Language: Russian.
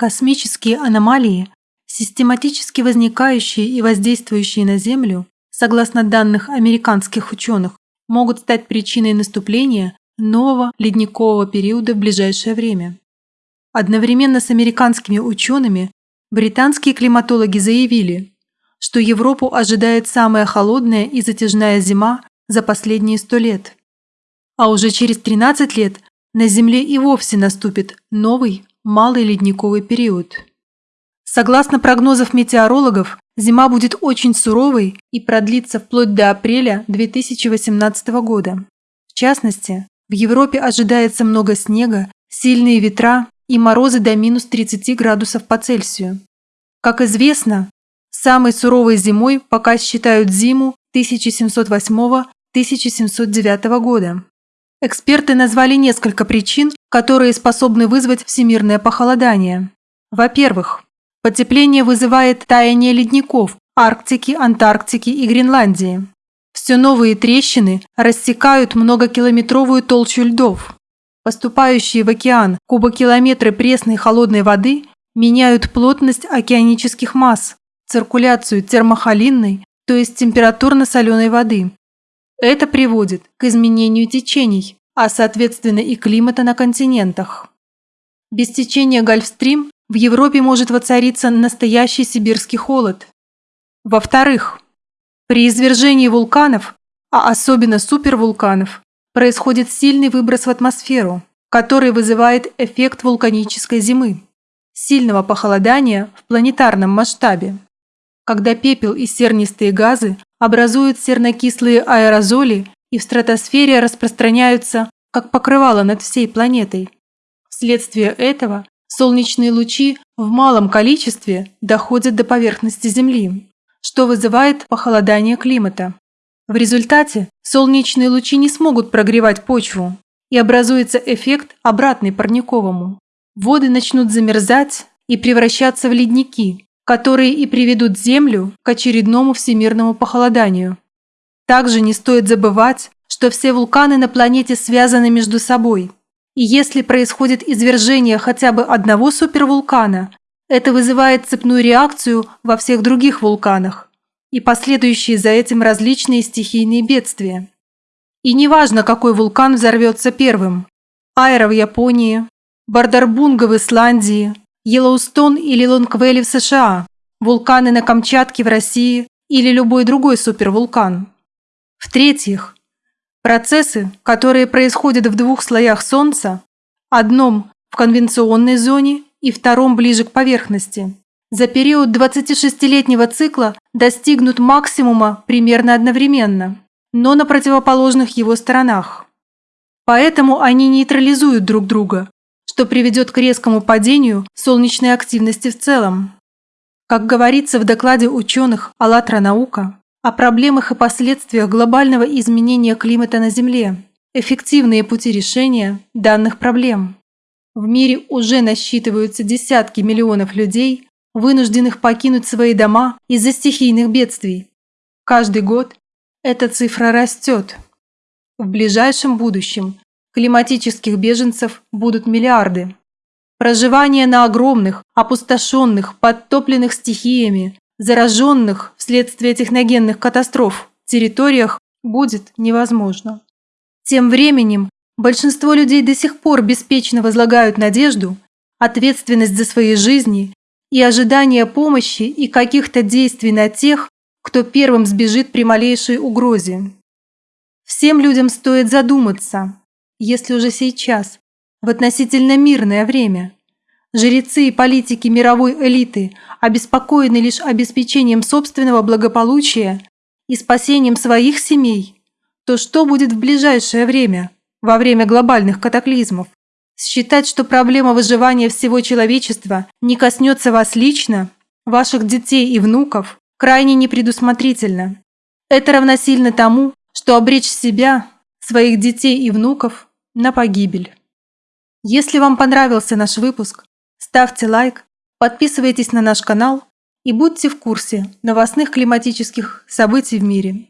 Космические аномалии, систематически возникающие и воздействующие на Землю, согласно данных американских ученых, могут стать причиной наступления нового ледникового периода в ближайшее время. Одновременно с американскими учеными британские климатологи заявили, что Европу ожидает самая холодная и затяжная зима за последние сто лет. А уже через 13 лет на Земле и вовсе наступит новый малый ледниковый период. Согласно прогнозов метеорологов, зима будет очень суровой и продлится вплоть до апреля 2018 года. В частности, в Европе ожидается много снега, сильные ветра и морозы до минус 30 градусов по Цельсию. Как известно, самой суровой зимой пока считают зиму 1708-1709 года. Эксперты назвали несколько причин, которые способны вызвать всемирное похолодание. Во-первых, потепление вызывает таяние ледников Арктики, Антарктики и Гренландии. Все новые трещины рассекают многокилометровую толщу льдов. Поступающие в океан кубокилометры пресной холодной воды меняют плотность океанических масс, циркуляцию термохолинной, то есть температурно-соленой воды, это приводит к изменению течений, а соответственно и климата на континентах. Без течения Гольфстрим в Европе может воцариться настоящий сибирский холод. Во-вторых, при извержении вулканов, а особенно супервулканов, происходит сильный выброс в атмосферу, который вызывает эффект вулканической зимы, сильного похолодания в планетарном масштабе. Когда пепел и сернистые газы образуют сернокислые аэрозоли и в стратосфере распространяются, как покрывало над всей планетой. Вследствие этого солнечные лучи в малом количестве доходят до поверхности Земли, что вызывает похолодание климата. В результате солнечные лучи не смогут прогревать почву, и образуется эффект обратный парниковому. Воды начнут замерзать и превращаться в ледники, которые и приведут Землю к очередному всемирному похолоданию. Также не стоит забывать, что все вулканы на планете связаны между собой. И если происходит извержение хотя бы одного супервулкана, это вызывает цепную реакцию во всех других вулканах и последующие за этим различные стихийные бедствия. И неважно, какой вулкан взорвется первым – Айра в Японии, Бардарбунга в Исландии, Йеллоустон или Лонгвелли в США, вулканы на Камчатке в России или любой другой супервулкан. В-третьих, процессы, которые происходят в двух слоях Солнца, одном в конвенционной зоне и втором ближе к поверхности, за период 26-летнего цикла достигнут максимума примерно одновременно, но на противоположных его сторонах. Поэтому они нейтрализуют друг друга, что приведет к резкому падению солнечной активности в целом. Как говорится в докладе ученых «АЛЛАТРА наука», о проблемах и последствиях глобального изменения климата на Земле, эффективные пути решения данных проблем. В мире уже насчитываются десятки миллионов людей, вынужденных покинуть свои дома из-за стихийных бедствий. Каждый год эта цифра растет. В ближайшем будущем Климатических беженцев будут миллиарды. Проживание на огромных, опустошенных, подтопленных стихиями, зараженных вследствие техногенных катастроф территориях будет невозможно. Тем временем большинство людей до сих пор беспечно возлагают надежду, ответственность за свои жизни и ожидание помощи и каких-то действий на тех, кто первым сбежит при малейшей угрозе. Всем людям стоит задуматься, если уже сейчас, в относительно мирное время, жрецы и политики мировой элиты обеспокоены лишь обеспечением собственного благополучия и спасением своих семей, то что будет в ближайшее время, во время глобальных катаклизмов? Считать, что проблема выживания всего человечества не коснется вас лично, ваших детей и внуков, крайне непредусмотрительно. Это равносильно тому, что обречь себя, своих детей и внуков на погибель. Если вам понравился наш выпуск, ставьте лайк, подписывайтесь на наш канал и будьте в курсе новостных климатических событий в мире.